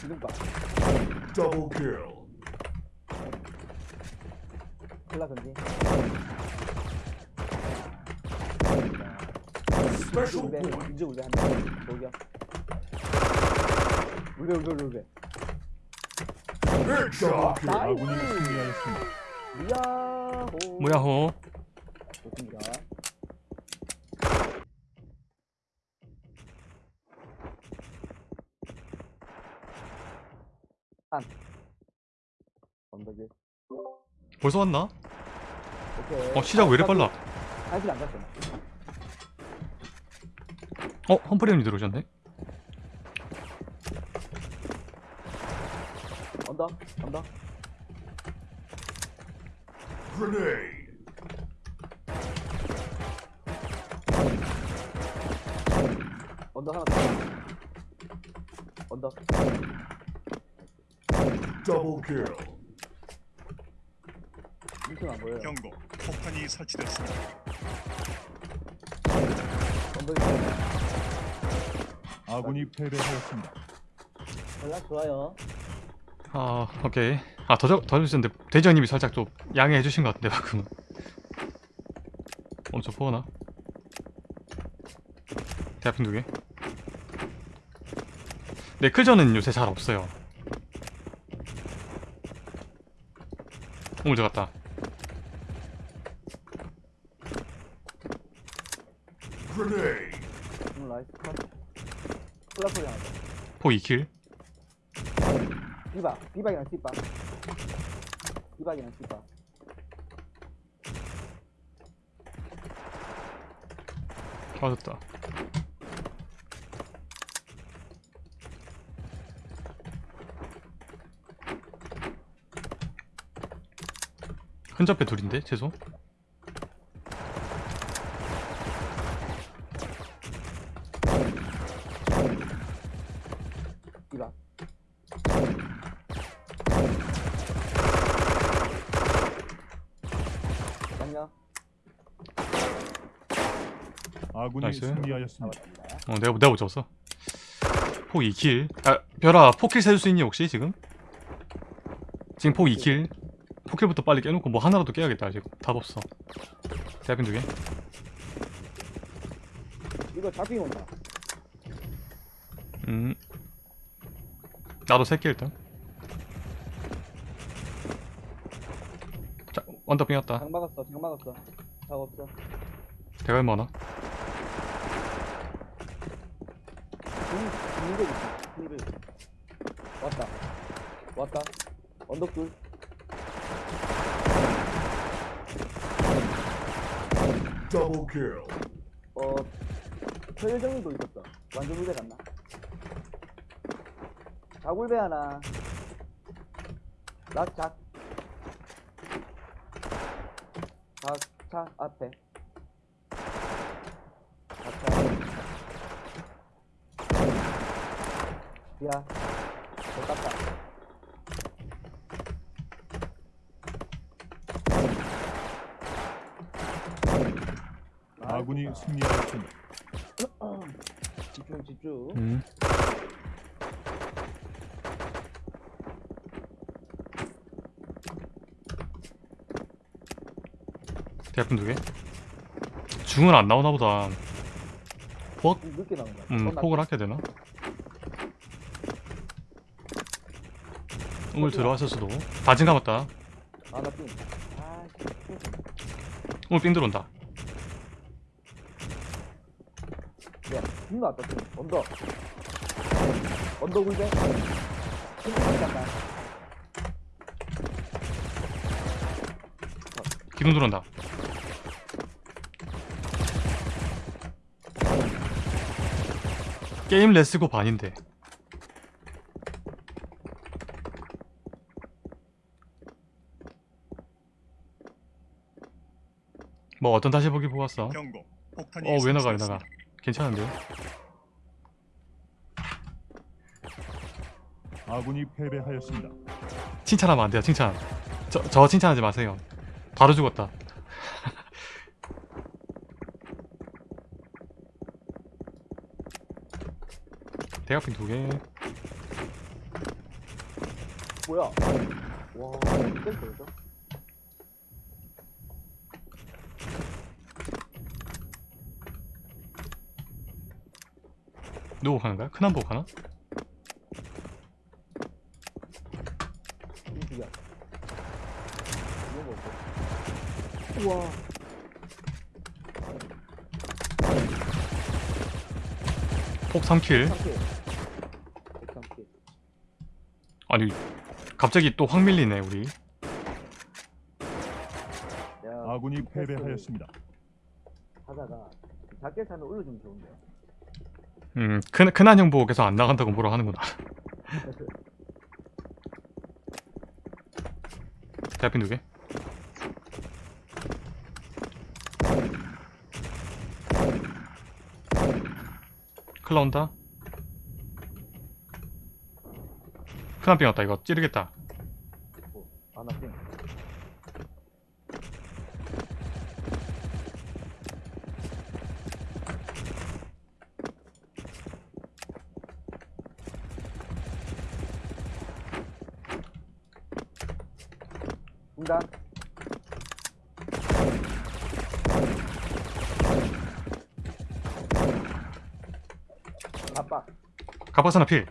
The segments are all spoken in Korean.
지금 봐. Double kill. 클라 던지. Special 울베, point. 이제 울베 한 대. 저기야. 울베, 울베. Headshot. 나이스. 아군이 승리하였습니다. 야호. 뭐야호 좋습니다. 한. 언덕에. 벌써 왔나? 오케이. 어 시작 왜 이래 빨라 한실 안 갔어. 어 험프레임이 들어오셨네 언덕, 언덕. Grenade. 언덕 하나 더. 언덕. Double kill. 안 보여요. 경고. 폭탄이 설치됐습니다. 아군이 패배하였습니다. 연락 좋아요. 아 오케이 아더더 주셨는데 대장님이 살짝 좀 양해해 주신 것 같은데 방금은 엄청 포하나? 대학핀 두 개 네 클전은 요새 잘 없어요 오물 들어갔다 라이스 컷. 플라 하나. 포 2킬 비바, 비박이랑 씨바. 비박이랑 씨바. 맞았다 흔적배 둘인데. 안녕. 아군이 나이스. 승리하였습니다. 어 내가 내가 못 잡았어 포 2킬 아 별아 포킬 세줄 수 있니 혹시 지금? 지금 포 2킬 포킬부터 빨리 깨놓고 뭐 하나라도 깨야겠다 지금 답 없어 대학핀 두개 이거 잡히면 온다. 음 나도 세개 일단 자 원더빙 왔다 장 막았어, 장 막았어. 장 없어. 대가 얼마나? 중대 있어. 중대. 왔다. 왔다. 언덕 둘. Double kill. 어, 최정도 있었어. 완전 울배 갔나? 자굴배 하나. 낙작. 작차 앞에. 작차. 야, 잘 땄다. 아군이. 승리하였습니다. 집중, 집중. 음 대학핀 두개 중은 안 나오나 보다 폭? 좀 늦게 나온다. 음 폭을 아껴야 되나? 우물 들어왔을 수도 다진 감았다 아, 나 삥. 우물 삥 들어온다 나 왔다. 언덕. 언덕 울배. 빙 간다. 기둥 들어온다 게임 레스고 반인데 뭐 어떤 다시 보기. 폭탄이 어왜 나가 왜. 나가 괜찮은데요? 아군이 패배하였습니다. 칭찬하면 안 돼요. 칭찬. 저, 저 칭찬하지 마세요. 바로 죽었다. 대각핀 두 개. 뭐야? 와, 이게 뭐죠? 누구 가는 거야? 큰한 보고 가나? 우와. 폭 3킬 3킬. 103킬. 아니 갑자기 또 확 밀리네 우리 야, 아군이 패배하였습니다. 하다가 작게 차는 올려주면 좋은데. 음 큰, 큰한 형 보고 계속 안 나간다고 뭐라 하는구나. 대학빈 두개 클라 온다. 큰한 빙 왔다. 이거 찌르겠다. 아, 나 땡. 중단. 압박. 가파스나 필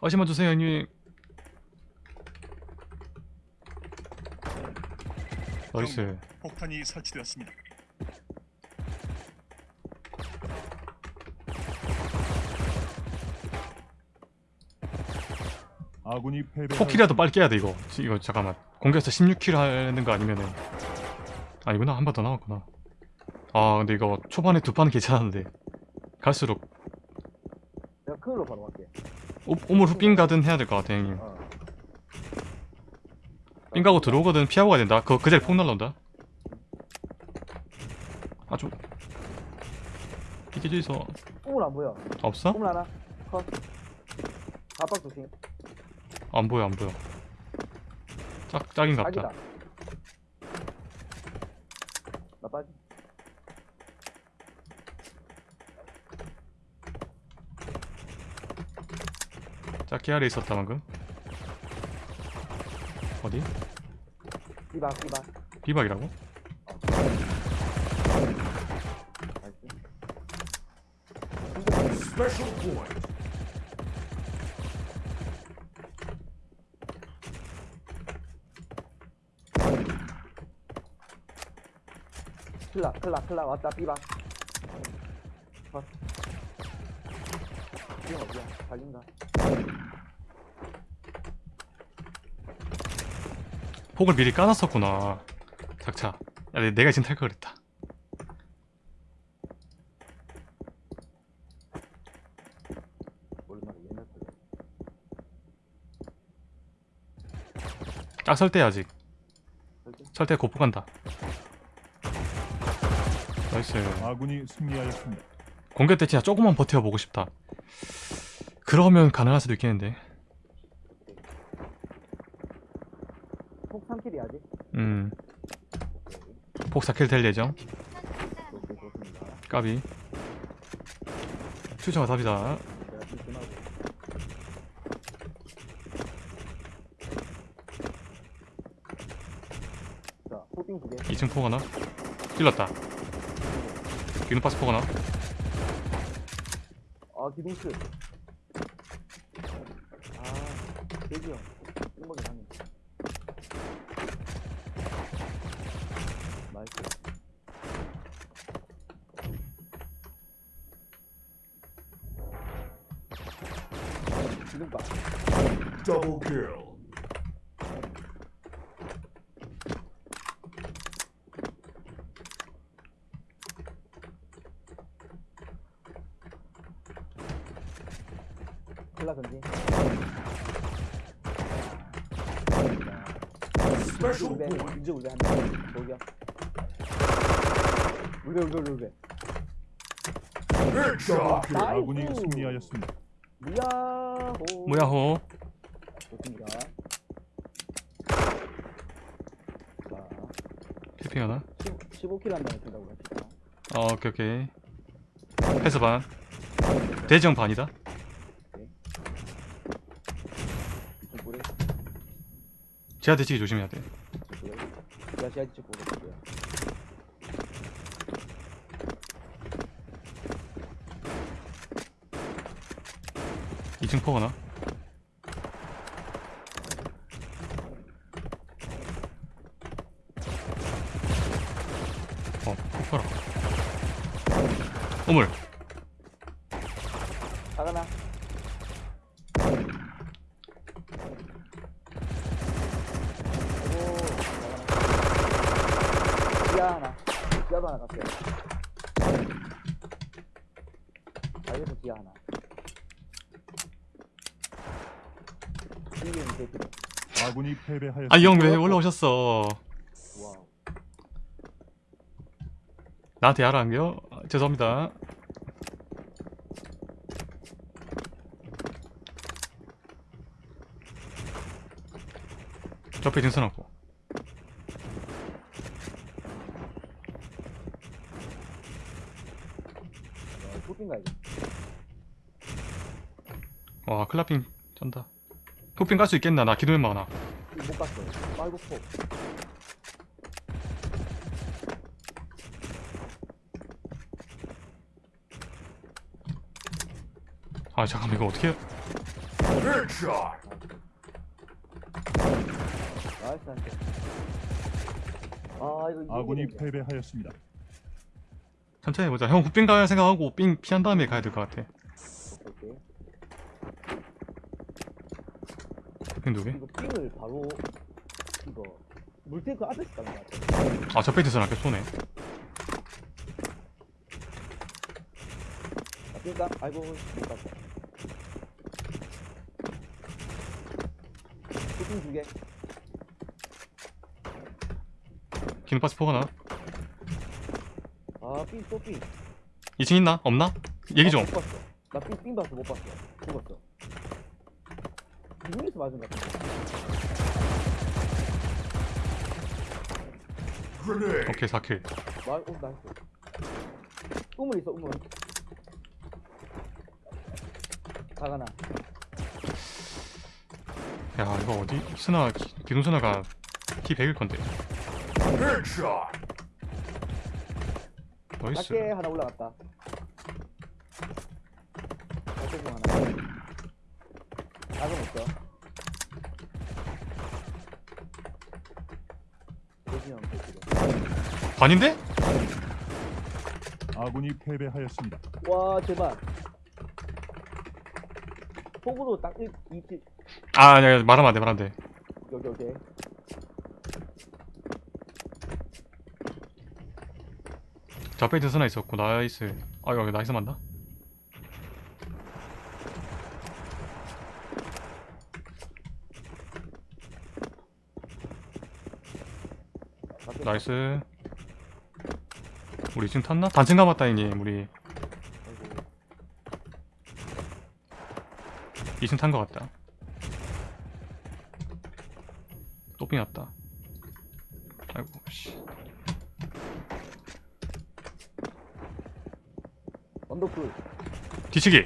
어시만 주세요 형님 나이스 폭탄이 설치되었습니다. 아군이 패배. 4킬이라도 빨리 깨야 돼 이거 지- 이거 잠깐만 공격에서 16킬 하는 거 아니면은 아니구나 한 번 더 남았구나 아 근데 이거 초반에 두 판은 괜찮았는데 갈수록 내가 큰일로 바로 갈게. 오, 오물 후빙 가든 해야 될 것 같아 형님 어. 빙 가고 들어오거든 피하고 가야 된다 그, 그 자리 폭 날라온다 아주 이게 있어 꿈을 안 보여. 없어? 꿈을 하나. 컷. 압박 조심. 안 보여 안 보여 짝, 딱이다. 보다 나 빠지. 짝기 아래 있었다 방금 어디? 삐박 삐박. 비박이라고? 나이스. Special point. 클라 클라 클라 왔다 삐박. 컷. 삐박 어디야? 달린다. 폭을 미리 까놨었구나 작차 야 내- 내가 지금 탈걸 그랬다 거. 짝설때 아직? 설때 고포 간다 나이스 아군이 승리하였습니다. 공격 때 진짜 조금만 버텨보고 싶다 그러면 가능할 수도 있겠는데 폭 3킬이 아직? 음 오케이. 폭 4킬 될 예정. 까비 추정가 답이다 내가 찜찜하고. 자, 포빙 두 개. 2층 폭 하나 찔렀다 기능파스 폭 하나 아, 기둥스. 아, 대기 형. 찐먹이 하네. 나이스. 기둥박. Double kill. 클 울베 어, 이제 울베 한대 저기야. 울베 울베 울베 아군이 승리하였습니다. 무야호. 무야호? 좋습니다. 캐핑 하나? 15킬 한다고 된다고 합시다 어 오케이 오케이. 패스 반. 대정 반이다? 제가 대치기 조심해야 돼. 다시 할지 모르겠고요. 이층 포가나? 어, 포라. 어물. 지하 하나. 지하도 하나 갔어요. 아이고, 지하 하나. 아군이 패배하였습니다. 아이 형 왜 올라오셨어 와우. 나한테 야라 안겨 아, 죄송합니다 옆에 등선 없고 어, 쇼핑 가야지. 와 클라핑 쩐다 폭핑 깔수 있겠나 나 기도면 많아 못 갔어. 빨고 폭. 아 잠깐만 이거 어떻게 나이스. 아 이거 아군이. 패배하였습니다. 천천히 해보자 형 훅빙 갈 생각하고 삥 피한 다음에 가야 될 것 같아 오케이. 훅빙 두개 이거 삥을 바로 이거 물탱크 앞에서 가는 것 같아. 아 저 페이 등선 아껴 쏘네 아, 그러니까 아이고 못 갔어. 쇼핑 두 개. 기능파스 포거나 아, 삥, 또 삥. 2층 있나? 없나? 얘기 좀 아, 못 봤어. 나 삥, 삥 봤어, 못 봤어. 죽었어. 이중에서 맞은 것 같아. 오케이 4킬 말, 오, 나이스. 우물 있어, 우물. 다가나. 야 이거 어디 스나 기- 기둥 스나가 키 100일 건데 Headshot. 나이스 밖에 하나 올라갔다. 밖에 중 하나. 작은 대신형. 반인데? 아군이 패배하였습니다. 와 제발. 폭으로 딱 1, 2, 7아 아니야 말하면 안돼 말하면 안돼 여기 여기. 저페이 등선나 있었고 나이스 아 여기 나이스 맞나? 나이스 우리 지금 탔나? 단층 남았다 형님 우리 아이고. 2층 탄거 같다 또 삥 났다 아이고 씨 언더풀 뒤치기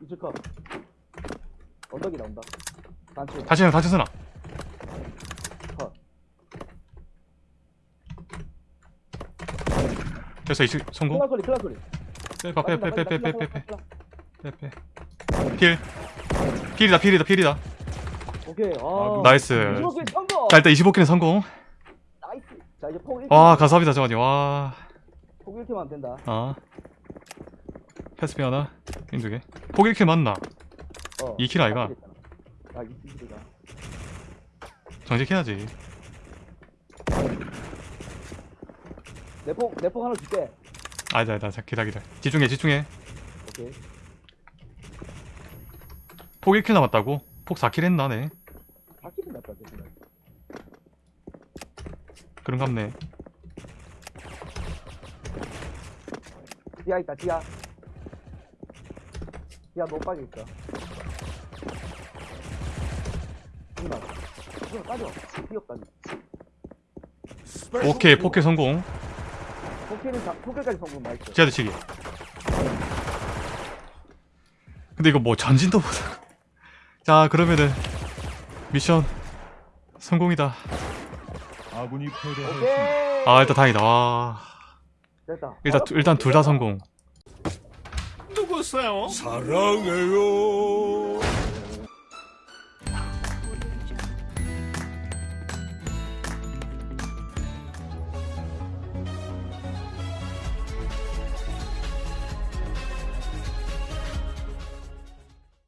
이즈컷 언덕이 나온다. 단추 다시 다시 쓰나 컷. 됐어 2층 성공 클라 소리 클라 소리. 빼봐 빼빼빼빼빼빼빼빼빼 필 필이다 필이다 필이다 오케이. 아. 나이스. 자 일단 25킬은 성공 나이스. 자 이제 폭 1. 와 감사합니다 정환이 와 아폭 1킬만 하면 된다. 패스피 하나 핑두개 폭 1킬 맞나 어. 2킬 아이가? 아 2킬이다. 정직해야지 내폭 내폭 하나 줄게. 아니다 아니다 자, 기다 기다 집중해 집중해 오케이. 폭 1킬 남았다고? 폭 4킬 했나 네 4킬이 낫다 대신. 그런 갑네 지하 있다 지하. 지하 못 빠져 있어. 이만. 이거. 뛰었다니. Special 오케이 포켓 성공 포켓은 다, 포켓까지 성공 나이스. 제아드 치기 근데 이거 뭐 전진도 못하고 자 그러면은 미션 성공이다 아군이 패배하였습니다. 오케이. 아 일단 다행이다 와. 일단 일단 둘 다 성공. 사랑해요.